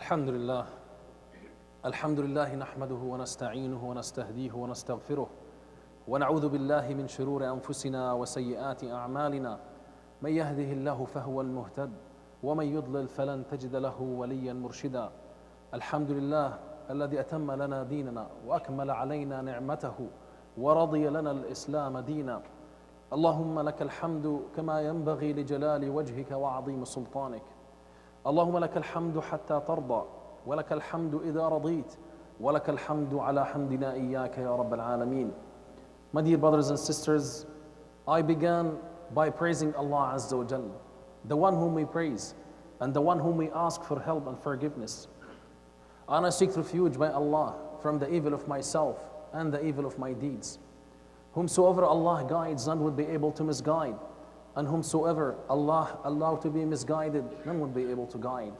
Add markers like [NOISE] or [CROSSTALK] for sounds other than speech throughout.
الحمد لله الحمد لله نحمده ونستعينه ونستهديه ونستغفره ونعوذ بالله من شرور أنفسنا وسيئات أعمالنا. من يهده الله فهو المهتد ومن يضلل فلن تجد له وليا مرشدا. الحمد لله الذي أتم لنا ديننا وأكمل علينا نعمته ورضي لنا الإسلام دينا. اللهم لك الحمد كما ينبغي لجلال وجهك وعظيم سلطانك. اللهم لك الحمد حتى ترضى ولك الحمد اذا رضيت ولك الحمد على حمدنا اياك يا رب العالمين My dear brothers and sisters, I began by praising Allah Azza wa Jal, the one whom we praise and the one whom we ask for help and forgiveness. And I seek refuge by Allah from the evil of myself and the evil of my deeds. Whomsoever Allah guides, none would be able to misguide. And whomsoever Allah allow to be misguided, none would be able to guide.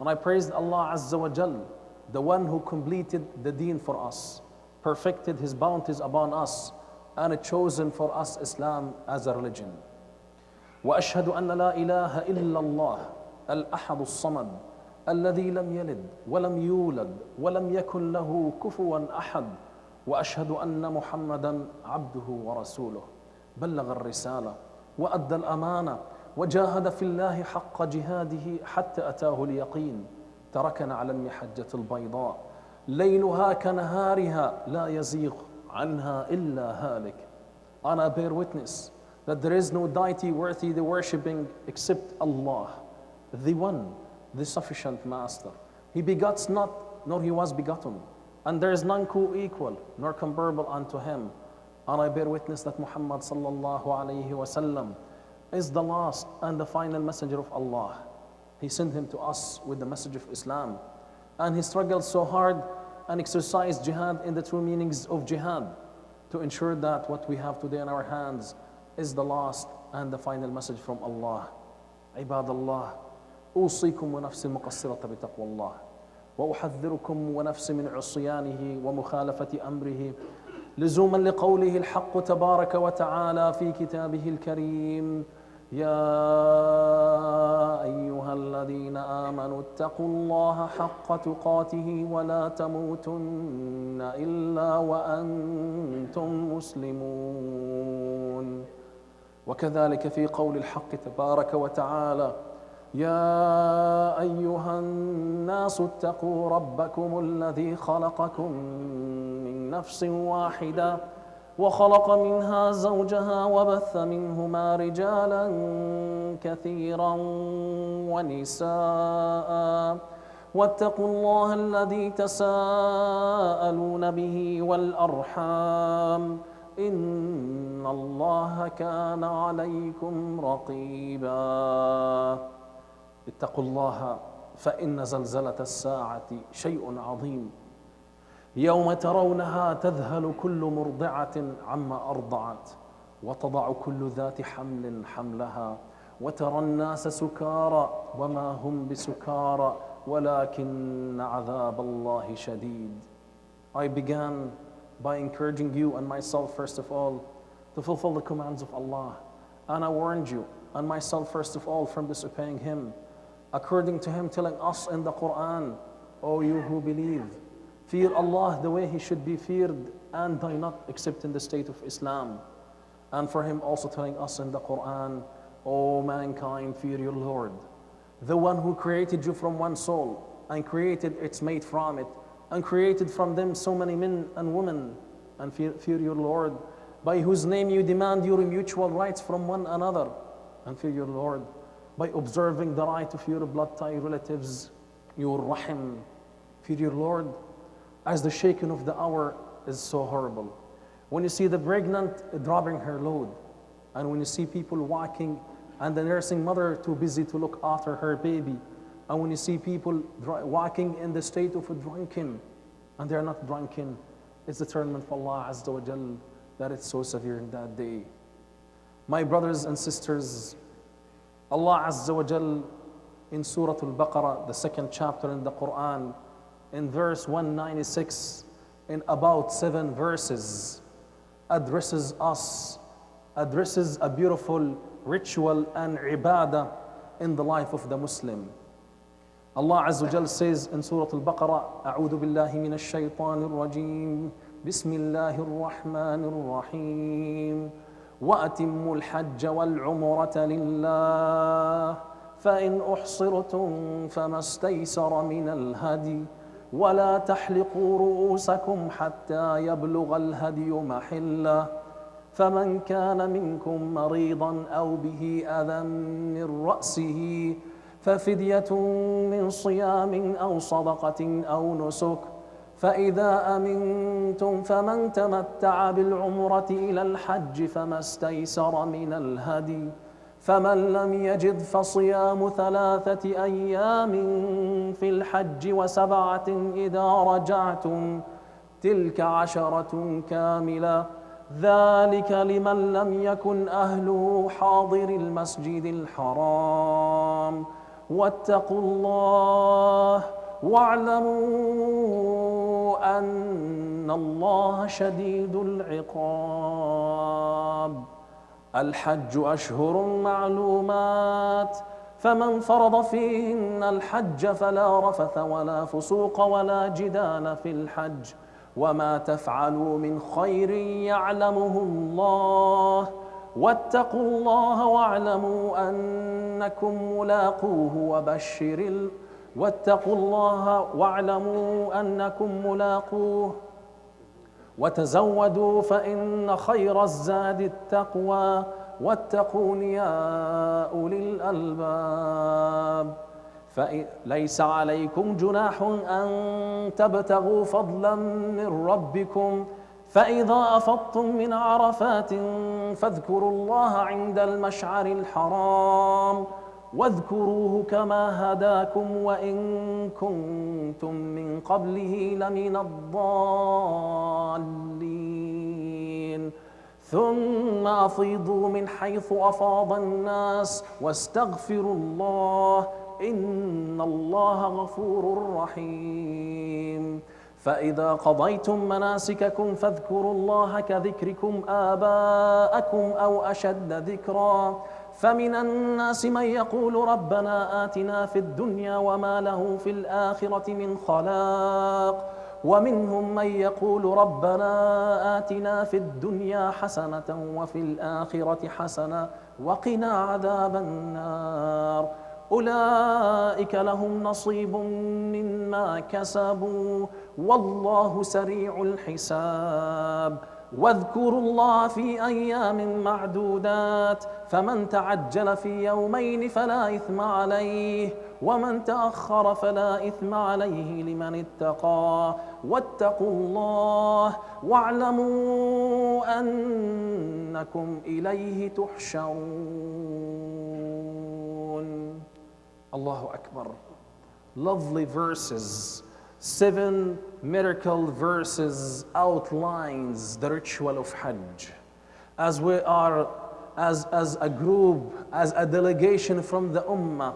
And I praised Allah Azza wa Jal, the one who completed the deen for us, perfected his bounties upon us, and chosen for us Islam as a religion. واشهد ان لا اله الا الله الاحد الصمد الذي لم يلد ولم يولد ولم يكن له كفوا احد واشهد ان محمدا عبده ورسوله بلغ الرساله وادى الامانه وجاهد في الله حق جهاده حتى اتاه اليقين تركنا على المحجه البيضاء ليلها كنهارها لا يزيغ عنها الا هالك I bear witness that there is no deity worthy the worshipping except Allah, the one, the sufficient master. He begots not, nor he was begotten, and there is none co-equal, nor comparable unto him. And I bear witness that Muhammad sallallahu alayhi wasallam is the last and the final messenger of Allah. He sent him to us with the message of Islam. And he struggled so hard and exercised jihad in the true meanings of jihad to ensure that what we have today in our hands is the last and the final message from Allah. عباد الله أوصيكم ونفسي المقصرة بتقوى الله وأحذركم ونفسي من عصيانه ومخالفة أمره لزوما لقوله الحق تبارك وتعالى في كتابه الكريم يا أيها الذين آمنوا اتقوا الله حق تقاته ولا تموتن إلا وأنتم مسلمون. وكذلك في قول الحق تبارك وتعالى يا أيها الناس اتقوا ربكم الذي خلقكم نفس واحدة وخلق منها زوجها وبث منهما رجالا كثيرا ونساء. واتقوا الله الذي تساءلون به والأرحام. إن الله كان عليكم رقيبا. اتقوا الله فإن زلزلة الساعة شيء عظيم. يوم ترونها تذهل كل مرضعه عما ارضعت وتضع كل ذات حمل حملها وترى الناس سكارى وما هم بسكارى ولكن عذاب الله شديد I began by encouraging you and myself, first of all, to fulfill the commands of Allah. And I warned you and myself, first of all, from disobeying Him, according to Him telling us in the Quran, O you who believe, fear Allah the way He should be feared and die not except in the state of Islam. And for Him also telling us in the Quran, O mankind, fear your Lord, the one who created you from one soul and created its mate from it and created from them so many men and women and fear, fear, your Lord, by whose name you demand your mutual rights from one another, and fear your Lord, by observing the right of your blood tie relatives, your rahim. Fear your Lord, as the shaking of the hour is so horrible. When you see the pregnant dropping her load, and when you see people walking, and the nursing mother too busy to look after her baby, and when you see people walking in the state of a drunken, and they're not drunken, it's determined for Allah Azza wa Jal that it's so severe in that day. My brothers and sisters, Allah Azza wa Jal in Surah Al-Baqarah, the second chapter in the Quran, in verse 196, in about seven verses, addresses us, addresses a beautiful ritual and ibadah in the life of the Muslim. Allah Azza wa Jal says in Surah Al-Baqarah, أعوذ بالله من الشيطان الرجيم بسم الله الرحمن الرحيم وأتموا الحج والعمرة لله فإن أحصرتم فما استيسر من الهدي ولا تحلقوا رؤوسكم حتى يبلغ الهدي محله. فمن كان منكم مريضا أو به أذى من رأسه ففدية من صيام أو صدقة أو نسك. فإذا أمنتم فمن تمتع بالعمرة إلى الحج فما استيسر من الهدي. فمن لم يجد فصيام ثلاثة أيام في الحج وسبعة إذا رجعتم تلك عشرة كاملة. ذلك لمن لم يكن أهله حاضر المسجد الحرام. واتقوا الله واعلموا أن الله شديد العقاب. الحج أشهر معلومات فمن فرض فيهن الحج فلا رفث ولا فسوق ولا جدال في الحج وما تفعلوا من خير يعلمه الله واتقوا الله واعلموا أنكم ملاقوه وبشر. واتقوا الله واعلموا أنكم ملاقوه وتزودوا فإن خير الزاد التقوى واتقون يا أولي الألباب. فليس عليكم جناح أن تبتغوا فضلا من ربكم فإذا أفضتم من عرفات فاذكروا الله عند المشعر الحرام. واذكروه كما هداكم وإن كنتم من قبله لمن الضالين. ثم أفيضوا من حيث أفاض الناس واستغفروا الله إن الله غفور رحيم. فإذا قضيتم مناسككم فاذكروا الله كذكركم آباءكم أو أشد ذكرًا. فمن الناس من يقول ربنا آتنا في الدنيا وما له في الآخرة من خلاق ومنهم من يقول ربنا آتنا في الدنيا حسنة وفي الآخرة حسنة وقنا عذاب النار. أولئك لهم نصيب مما كسبوا والله سريع الحساب. واذكروا الله في أيام معدودات فمن تعجل في يومين فلا إثم عليه ومن تأخر فلا إثم عليه لمن اتقى. واتقوا الله واعلموا أنكم إليه تحشرون. الله أكبر. Lovely verses. Seven miracle verses outlines the ritual of Hajj. As we are, as, as a group, as a delegation from the Ummah,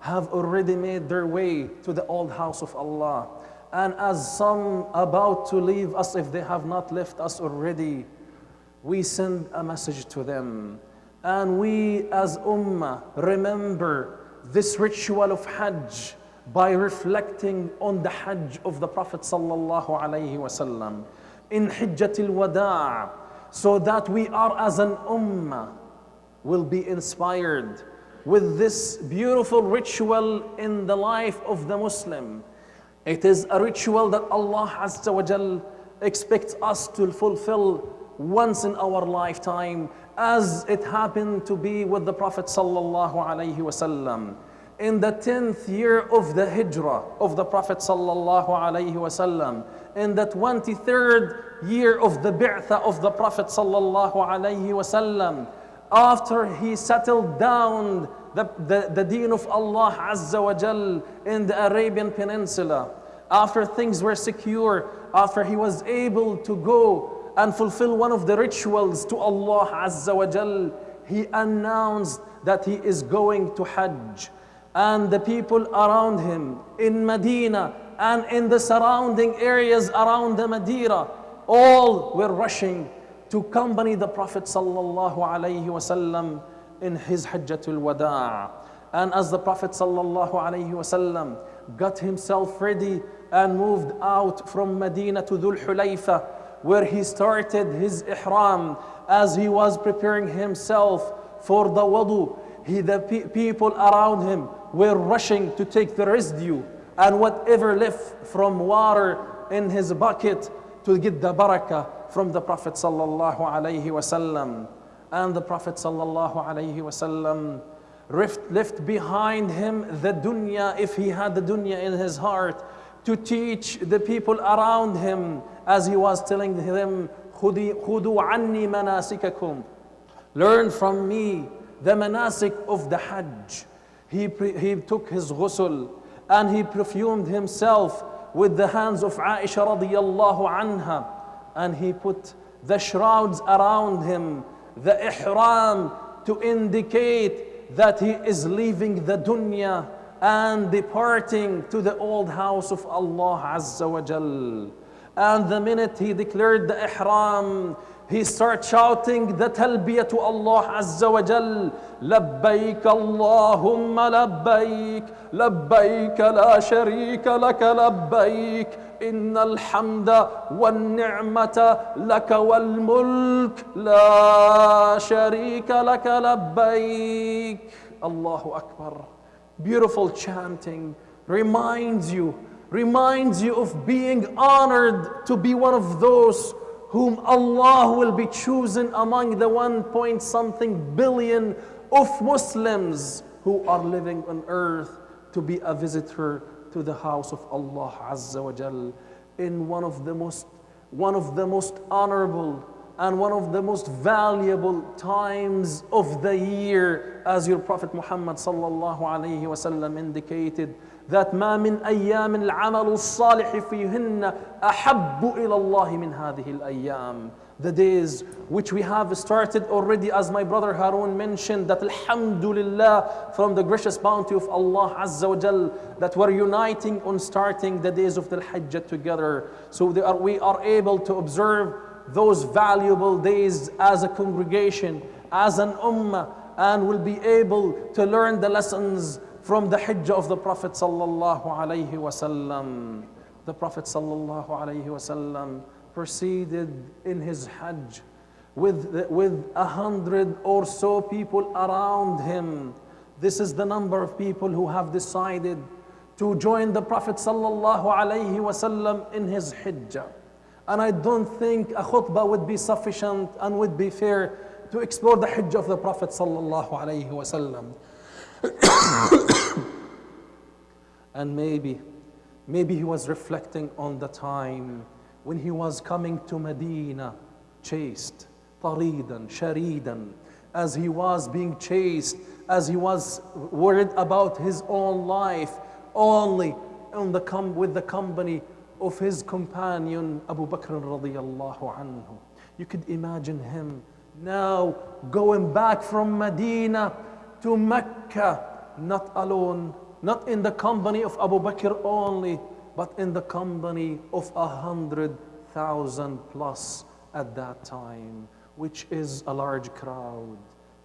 have already made their way to the old house of Allah. And as some about to leave us, if they have not left us already, we send a message to them. And we as Ummah remember this ritual of Hajj by reflecting on the Hajj of the Prophet sallallahu alaihi wasallam in Hijjatul Wada' so that we are as an ummah will be inspired with this beautiful ritual in the life of the Muslim. It is a ritual that Allah Azza wa Jal expects us to fulfill once in our lifetime as it happened to be with the Prophet sallallahu alaihi wasallam in the 10th year of the hijrah of the Prophet sallallahu alaihi wasallam, in the 23rd year of the bi'tha of the Prophet sallallahu alaihi wasallam, after he settled down the, the, the deen of Allah Azza wa Jal in the Arabian Peninsula, after things were secure, after he was able to go and fulfill one of the rituals to Allah Azza wa Jal, he announced that he is going to Hajj and the people around him in Medina and in the surrounding areas around the Medina, all were rushing to accompany the Prophet sallallahu alaihi wasallam in his Hajjatul Wada'. And as the Prophet sallallahu alaihi wasallam got himself ready and moved out from Medina to Dhul Hulayfa, where he started his ihram as he was preparing himself for the wudu, he, the pe- people around him were rushing to take the residue and whatever left from water in his bucket to get the barakah from the Prophet sallallahu alaihi wasallam. And the Prophet sallallahu alaihi wasallam left, left behind him the dunya, if he had the dunya in his heart, to teach the people around him as he was telling them, خُذُوا عَنِّي مَنَاسِكَكُمْ Learn from me the manasik of the Hajj. He, he took his ghusl and he perfumed himself with the hands of Aisha radiallahu anha and he put the shrouds around him, the ihram to indicate that he is leaving the dunya and departing to the old house of Allah Azza wa Jal. And the minute he declared the ihram, he starts shouting the talbiyah to Allah Azza wa Jal. لبيك اللهم لبيك لبيك لا شريك لك لبيك إن الحمد والنعمة لك والملك لا شريك لك لبيك الله أكبر Beautiful chanting reminds you reminds you of being honored to be one of those whom Allah will be chosen among the one point something billion of Muslims who are living on earth to be a visitor to the house of Allah Azza wa Jal in one of the most one of the most honorable and one of the most valuable times of the year as your prophet Muhammad sallallahu alayhi wasallam indicated that ما من أيام العمل الصالح فيهن أحب إلى الله من هذه الأيام the days which we have started already as my brother Harun mentioned that alhamdulillah from the gracious bounty of Allah Azza wa Jal that we're uniting on starting the days of the Hajj together so are, we are able to observe those valuable days as a congregation as an ummah and will be able to learn the lessons from the Hajj of the Prophet sallallahu alaihi wasallam the Prophet sallallahu alaihi wasallam proceeded in his Hajj with, with a hundred or so people around him. This is the number of people who have decided to join the Prophet sallallahu alaihi wasallam in his Hajj. And I don't think a khutbah would be sufficient and would be fair to explore the Hajj of the Prophet sallallahu alaihi wasallam. [COUGHS] and maybe, maybe he was reflecting on the time when he was coming to Medina, chased, taridan, sharidan, as he was being chased, as he was worried about his own life, only on the com- with the company of his companion Abu Bakr radiallahu anhu. You could imagine him now going back from Medina to Mecca, not alone, not in the company of Abu Bakr only, but in the company of a hundred thousand plus at that time, which is a large crowd,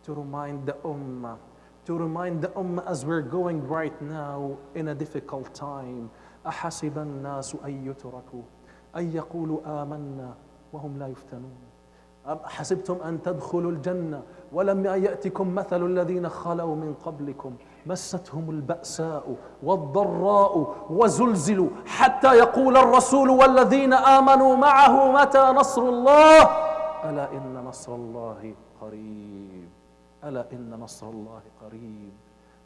to remind the ummah, to remind the ummah as we're going right now in a difficult time. أحسب الناس أن يتركوا أن يقولوا آمنا وهم لا يفتنون. أم حسبتم أن تدخلوا الجنة ولم يأتكم مثل الذين خلوا من قبلكم؟ مستهم البأساء والضراء وزلزلوا حتى يقول الرسول والذين آمنوا معه متى نصر الله؟ ألا إن نصر الله قريب. ألا إن نصر الله قريب.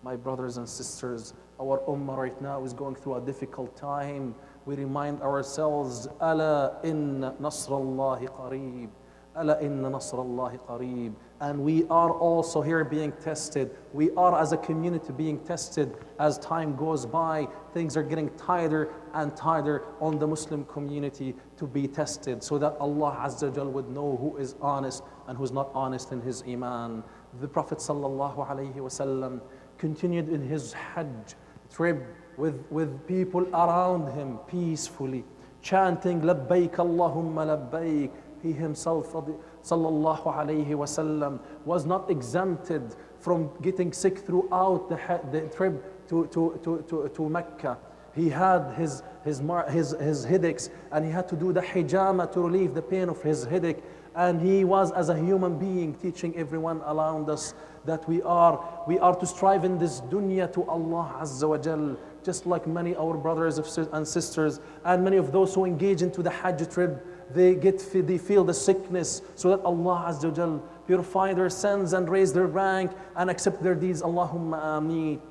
My brothers and sisters, our ummah right now is going through a difficult time. We remind ourselves, Ala in Nasrallahi qareeb. Ala in Nasrallahi qareeb. And we are also here being tested. We are as a community being tested as time goes by. Things are getting tighter and tighter on the Muslim community to be tested so that Allah Azza Jal would know who is honest and who's not honest in his Iman. The Prophet Sallallahu Alaihi Wasallam continued in his Hajj trip with, with people around him peacefully, chanting labbaik Allahumma labbaik. He himself sallallahu alayhi wasallam was not exempted from getting sick throughout the, the trip to, to, to, to, to Mecca. He had his, his, his, his headaches and he had to do the hijama to relieve the pain of his headache. And he was, as a human being, teaching everyone around us that we are, we are to strive in this dunya to Allah Azza wa Jal, just like many our brothers and sisters and many of those who engage into the Hajj trip, they get they feel the sickness so that Allah Azza wa Jal purify their sins and raise their rank and accept their deeds. Allahumma ameen.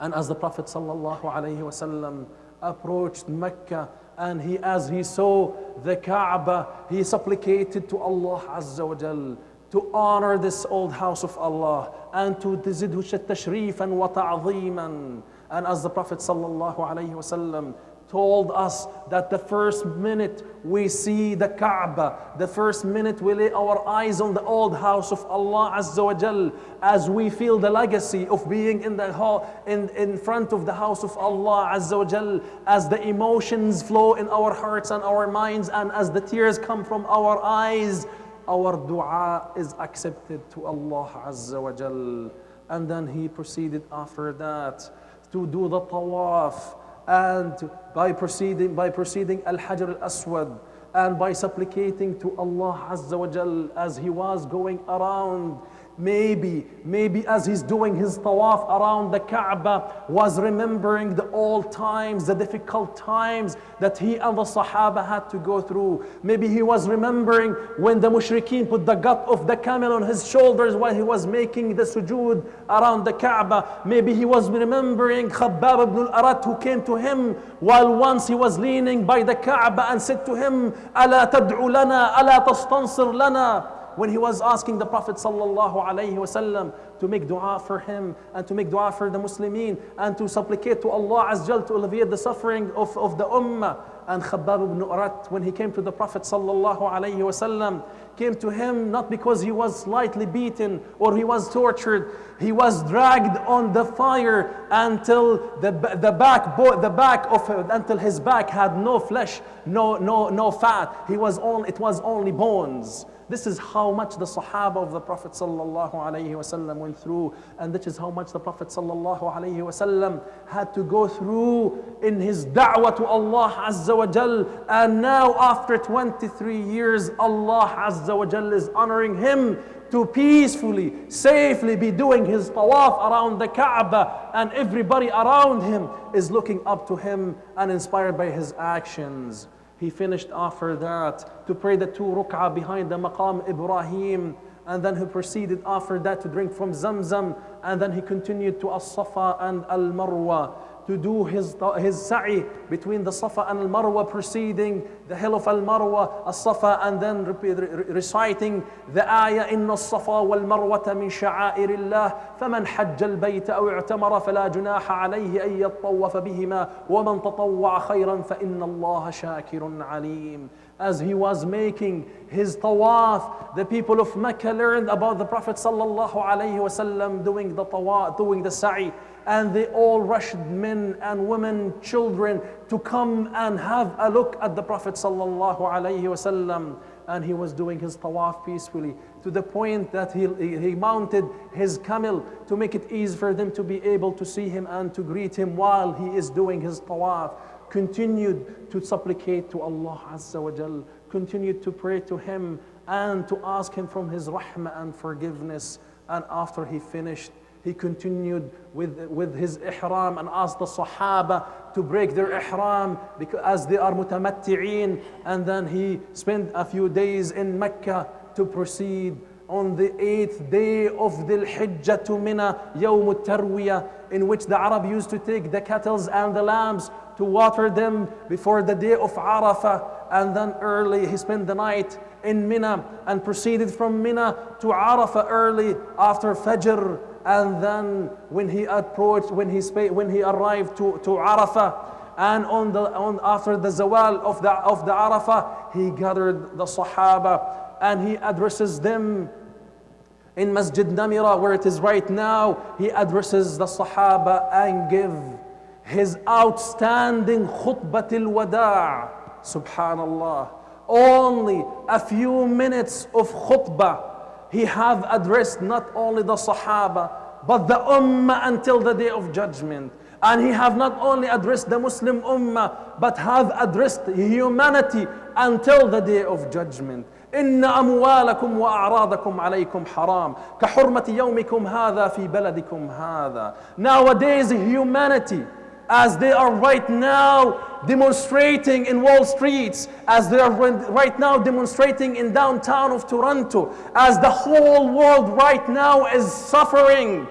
And as the Prophet sallallahu alaihi wasallam approached Mecca and he, as he saw the Kaaba, he supplicated to Allah Azza wa Jal to honor this old house of Allah and to zidhu tashrifan wa ta'zeeman. And as the Prophet sallallahu alayhi wasallam told us that the first minute we see the Kaaba, the first minute we lay our eyes on the old house of Allah Azza wa Jal, as we feel the legacy of being in the in, in front of the house of Allah Azza wa Jal, as the emotions flow in our hearts and our minds, and as the tears come from our eyes, our dua is accepted to Allah Azza wa Jal. And then he proceeded after that to do the tawaf and by proceeding by proceeding al-hajar al-aswad and by supplicating to Allah Azza wa Jal as he was going around maybe, maybe as he's doing his tawaf around the Kaaba, was remembering the old times, the difficult times that he and the Sahaba had to go through. Maybe he was remembering when the mushrikeen put the gut of the camel on his shoulders while he was making the sujood around the Kaaba. Maybe he was remembering Khabbab ibn al-Arat who came to him while once he was leaning by the Kaaba and said to him, ألا تدعو لنا ألا تستنصر لنا when he was asking the Prophet to make dua for him and to make dua for the Muslimin and to supplicate to Allah Azza to alleviate the suffering of, of the Ummah. And Khabbab ibn Arat, when he came to the Prophet came to him not because he was slightly beaten or he was tortured. He was dragged on the fire until the, the back, the back of until his back had no flesh, no, no, no fat. He was only, it was only bones. This is how much the Sahaba of the Prophet ﷺ went through, and this is how much the Prophet ﷺ had to go through in his da'wah to Allah Azza wa Jal. And now, after 23 years, Allah Azza wa Jal is honoring him to peacefully, safely be doing his tawaf around the Kaaba, and everybody around him is looking up to him and inspired by his actions. He finished after that to pray the two ruk'ah behind the maqam Ibrahim. And then he proceeded after that to drink from Zamzam. And then he continued to As-Safa and Al-Marwa to do his, his sa'i between the Safa and Al-Marwa preceding the hill of Al-Marwa, As-Safa and then reciting the ayah إن الصفا والمروة من شعائر الله فمن حج البيت أو اعتمر فلا جناح عليه أن يطوف بهما ومن تطوع خيرا فإن الله شاكر عليم as he was making his tawaf, the people of Mecca learned about the Prophet sallallahu wasallam doing the tawaf, doing the sa'i, and they all rushed men and women, children to come and have a look at the Prophet sallallahu wasallam. And he was doing his tawaf peacefully to the point that he, he mounted his camel to make it easy for them to be able to see him and to greet him while he is doing his tawaf continued to supplicate to Allah Azza wa Jal, continued to pray to Him and to ask Him from His rahmah and forgiveness. And after he finished, he continued with, with his ihram and asked the Sahaba to break their ihram because as they are mutamatti'een. And then he spent a few days in Mecca to proceed on the eighth day of the Hijjah to Mina, Yawm Tarwiyah, in which the Arab used to take the cattle and the lambs to water them before the day of Arafah. And then early he spent the night in Mina and proceeded from Mina to Arafah early after Fajr. And then when he approached, when he, when he arrived to, to Arafah, and on the, on, after the zawal of the, of the Arafah, he gathered the Sahaba and he addresses them in Masjid Namira where it is right now. He addresses the Sahaba and give his outstanding khutbatul wada' subhanallah only a few minutes of khutbah He have addressed not only the Sahaba, but the Ummah until the day of judgment. And he have not only addressed the Muslim Ummah, but have addressed humanity until the day of judgment. إن أموالكم وأعراضكم عليكم حرام كحرمة يومكم هذا في بلدكم هذا Nowadays humanity as they are right now demonstrating in Wall Streets, as they are right now demonstrating in downtown of Toronto, as the whole world right now is suffering,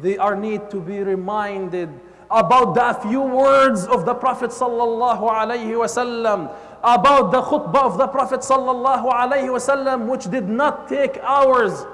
they are need to be reminded about the few words of the Prophet sallallahu alaihi wasallam, about the khutbah of the Prophet sallallahu alaihi wasallam, which did not take hours,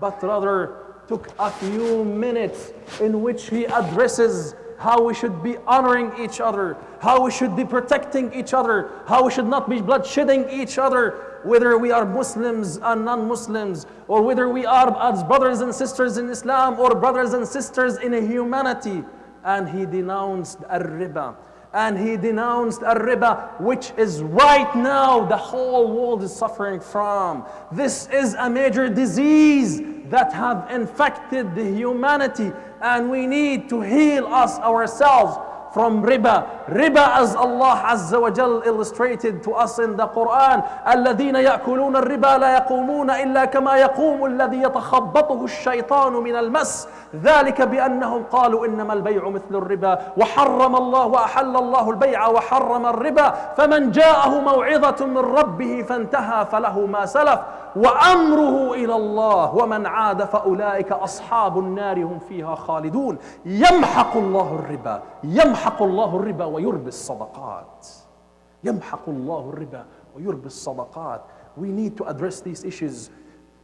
but rather took a few minutes in which he addresses how we should be honoring each other, how we should be protecting each other, how we should not be bloodshedding each other, whether we are Muslims and non-Muslims, or whether we are as brothers and sisters in Islam or brothers and sisters in humanity. And he denounced al-riba. And he denounced al-riba, which is right now the whole world is suffering from. This is a major disease that have infected the humanity and we need to heal us ourselves from riba. Riba as Allah Azza wa Jal illustrated to us in the Quran. الذين يأكلون الربا لا يقومون إلا كما يقوم الذي يتخبطه الشيطان من المس ذلك بأنهم قالوا إنما البيع مثل الربا وحرم الله وأحل الله البيع وحرم الربا فمن جاءه موعظة من ربه فانتهى فله ما سلف وأمره إلى الله ومن عاد فأولئك أصحاب النار هم فيها خالدون. يمحق الله الربا يمحق الله الربا ويربي الصدقات. يمحق الله الربا ويربي الصدقات. We need to address these issues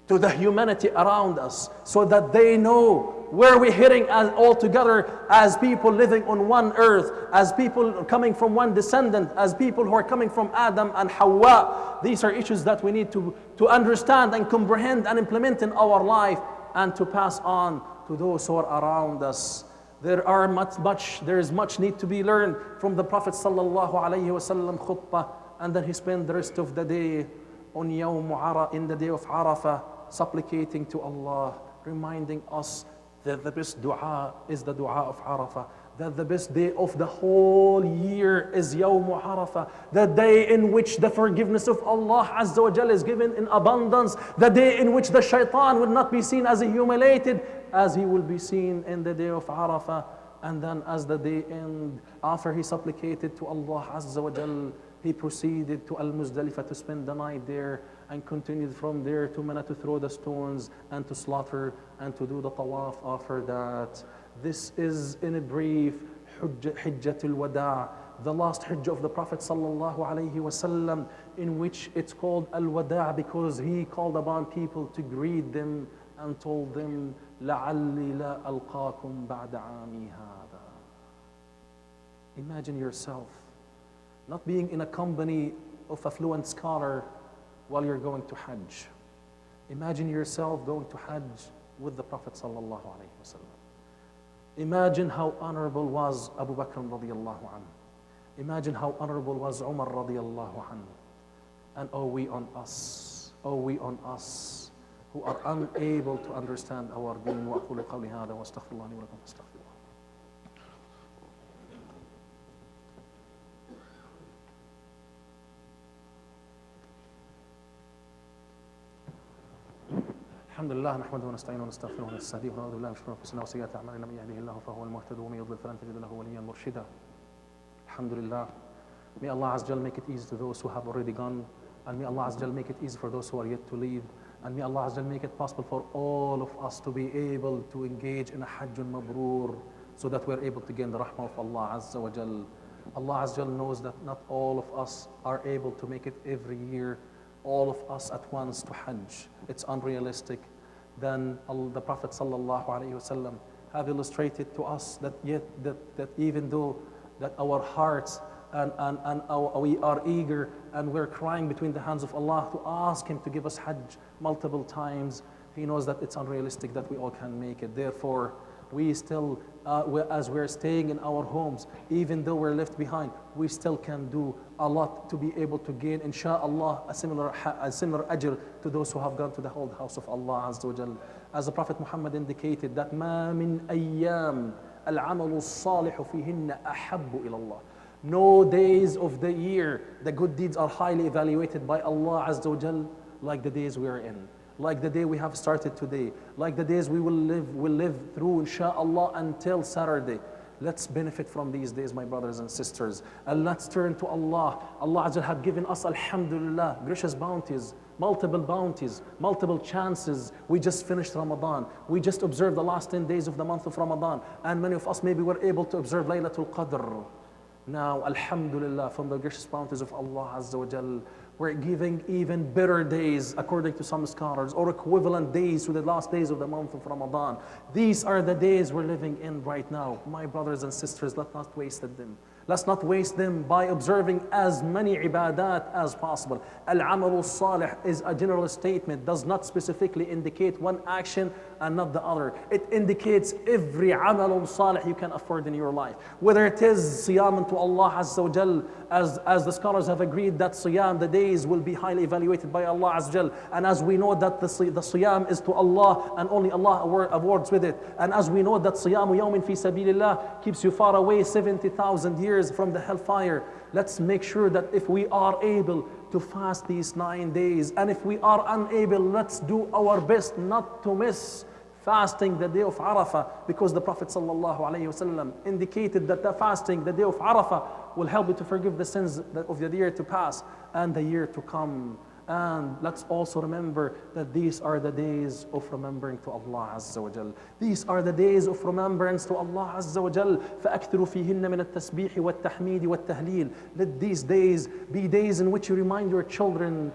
to the humanity around us so that they know where we're heading as all together as people living on one earth, as people coming from one descendant, as people who are coming from Adam and Hawa. These are issues that we need to, to understand and comprehend and implement in our life and to pass on to those who are around us. There are much, much, there is much need to be learned from the Prophet sallallahu alaihi wasallam khutbah, and then he spent the rest of the day on Yawm Ara, in the day of Arafah, supplicating to Allah, reminding us that the best dua is the dua of Arafah, that the best day of the whole year is Yawm Arafah, the day in which the forgiveness of Allah Azza wa is given in abundance, the day in which the shaitan will not be seen as humiliated as he will be seen in the day of Arafah. And then as the day end, after he supplicated to Allah Azza wa he proceeded to Al-Muzdalifah to spend the night there and continued from there to Mina to throw the stones and to slaughter and to do the tawaf after that. This is in a brief Hijjatul Wada, the last Hajj of the Prophet sallallahu alaihi wasallam, in which it's called Al Wada because he called upon people to greet them and told them, لعلي لا ألقاكم بعد عامي هذا. Imagine yourself not being in a company of affluent scholar while you're going to Hajj. Imagine yourself going to Hajj with the Prophet sallallahu alaihi wasallam. Imagine how honorable was Abu Bakr radiallahu anhu. Imagine how honorable was Umar radiallahu anhu. And oh, we on us, oh, we on us who are unable to understand our deen. وأقول قولي هذا وأستغفر الله لي ولكم الحمد لله نحمده ونستعينه ونستغفره ونستهديه ونعوذ بالله من شرور انفسنا وسيئات اعمالنا من يهده الله فهو المهتد ومن يضلل فلن تجد له وليا مرشدا الحمد لله May Allah Azza make it easy to those who have already gone and may Allah Azza make it easy for those who are yet to leave and may Allah Azza make it possible for all of us to be able to engage in a Hajjun Mabrur so that we're able to gain the rahmah of Allah Azza wa Jal. Allah Azza knows that not all of us are able to make it every year all of us at once to Hajj. It's unrealistic. Then the Prophet ﷺ have illustrated to us that yet that, that even though that our hearts and, and, and our, we are eager and we're crying between the hands of Allah to ask Him to give us Hajj multiple times, He knows that it's unrealistic that we all can make it. Therefore, we still, uh, we- as we're staying in our homes, even though we're left behind, we still can do a lot to be able to gain, inshallah, a similar, ha- a similar ajr to those who have gone to the whole house of Allah Azza wa Jal. As the Prophet Muhammad indicated, that ما من أيام العمل الصالح فيهن أحب إلى الله. No days of the year, the good deeds are highly evaluated by Allah Azza wa Jal like the days we are in. Like the day we have started today, like the days we will live, will live through, inshallah, until Saturday. Let's benefit from these days, my brothers and sisters. And let's turn to Allah. Allah Azza had given us, Alhamdulillah, gracious bounties, multiple bounties, multiple chances. We just finished Ramadan. We just observed the last 10 days of the month of Ramadan. And many of us maybe were able to observe Laylatul Qadr. Now, Alhamdulillah, from the gracious bounties of Allah Azza wa we're giving even better days, according to some scholars, or equivalent days to the last days of the month of Ramadan. These are the days we're living in right now. My brothers and sisters, let's not waste them. Let's not waste them by observing as many ibadat as possible. Al-amalu salih is a general statement, does not specifically indicate one action and not the other. It indicates every amalun salih you can afford in your life. Whether it is siyam to Allah Azza wa Jal, as, as the scholars have agreed that siyam, the days will be highly evaluated by Allah Azza wa Jal. And as we know that the, the siyam is to Allah and only Allah award, awards with it. And as we know that siyamu yawmin fi sabilillah keeps you far away 70,000 years from the hellfire. Let's make sure that if we are able to fast these nine days, and if we are unable, let's do our best not to miss fasting the day of Arafah because the Prophet ﷺ indicated that the fasting the day of Arafah will help you to forgive the sins of the year to pass and the year to come. And let's also remember that these are the days of remembering to Allah Azza wa Jal. These are the days of remembrance to Allah Azza wa Jal. فَأَكْثِرُوا فِيهِنَّ مِنَ التَّسْبِيحِ وَالتَّحْمِيدِ وَالتَّهْلِيلِ Let these days be days in which you remind your children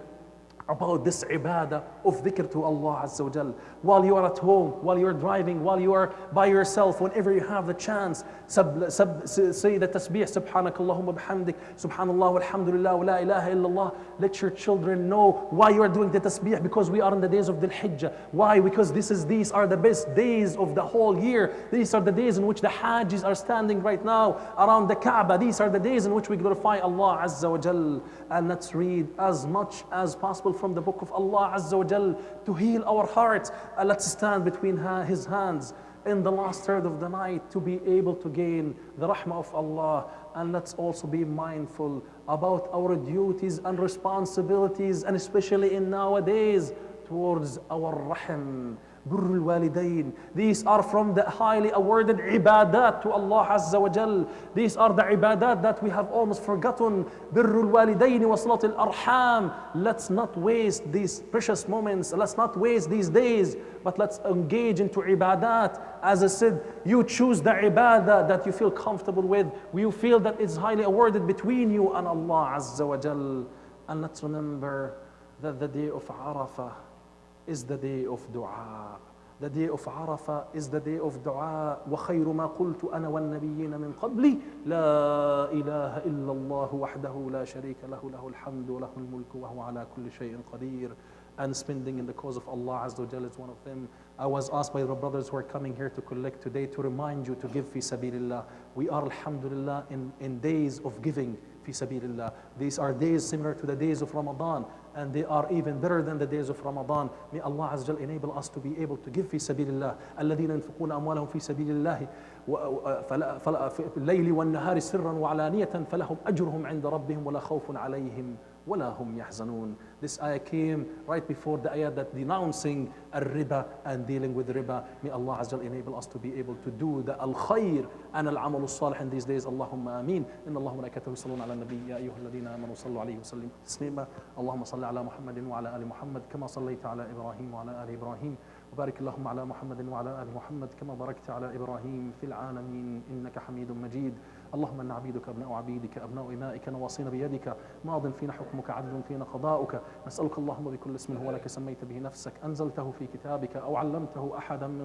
about this ibadah of dhikr to Allah Azza wa Jal. While you are at home, while you are driving, while you are by yourself, whenever you have the chance, sub, sub, say the tasbih, subhanak Allahumma bihamdik, subhanallah walhamdulillah wa la ilaha illallah. Let your children know why you are doing the tasbih because we are in the days of the Hijjah. Why? Because this is, these are the best days of the whole year. These are the days in which the Hajjis are standing right now around the Kaaba. These are the days in which we glorify Allah Azza wa Jal. And let's read as much as possible from the book of Allah Azza wa to heal our hearts. And let's stand between His hands in the last third of the night to be able to gain the rahmah of Allah. And let's also be mindful about our duties and responsibilities, and especially in nowadays towards our rahim. Birrul walidain. These are from the highly awarded ibadat to Allah Azza wa Jal. These are the ibadat that we have almost forgotten. Birrul walidain wa arham. Let's not waste these precious moments. Let's not waste these days, but let's engage into ibadat. As I said, you choose the ibadah that you feel comfortable with. You feel that it's highly awarded between you and Allah Azza wa Jal. And let's remember that the day of Arafah is the day of dua. The day of Arafah is the day of dua. وخير ما قلت أنا والنبيين من قبلي لا إله إلا الله وحده لا شريك له له الحمد وله الملك وهو على كل شيء قدير. and spending in the cause of Allah Azza wa Jal is one of them. I was asked by the brothers who are coming here to collect today to remind you to give fi sabilillah We are alhamdulillah in, in days of giving fi sabilillah. These are days similar to the days of Ramadan and they are even better than the days of Ramadan. May Allah Azza wa Jal enable us to be able to give fi sabilillah. الذين ينفقون أموالهم في سبيل الله و- فلا- فلا- في الليل والنهار سرا وعلانية فلهم أجرهم عند ربهم ولا خوف عليهم ولا هم يحزنون. This ayah came right before the ayah that denouncing الربا and dealing with riba. May Allah Azza enable us to be able to do the al-khair and al-amal الصالح in these days. اللهم آمين. إن الله وملائكته يصلون على النبي يا أيها الذين آمنوا صلوا عليه وسلموا تسليما. اللهم صل على محمد وعلى آل محمد كما صليت على إبراهيم وعلى آل إبراهيم وبارك اللهم على محمد وعلى آل محمد كما باركت على إبراهيم في العالمين إنك حميد مجيد اللهم إن عبيدك أبناء عبيدك أبناء إمائك نواصينا بيدك. ماض فينا حكمك عدل فينا قضاؤك. نسألك اللهم بكل اسم هو لك سميت به نفسك. أنزلته في كتابك أو علمته أحدا من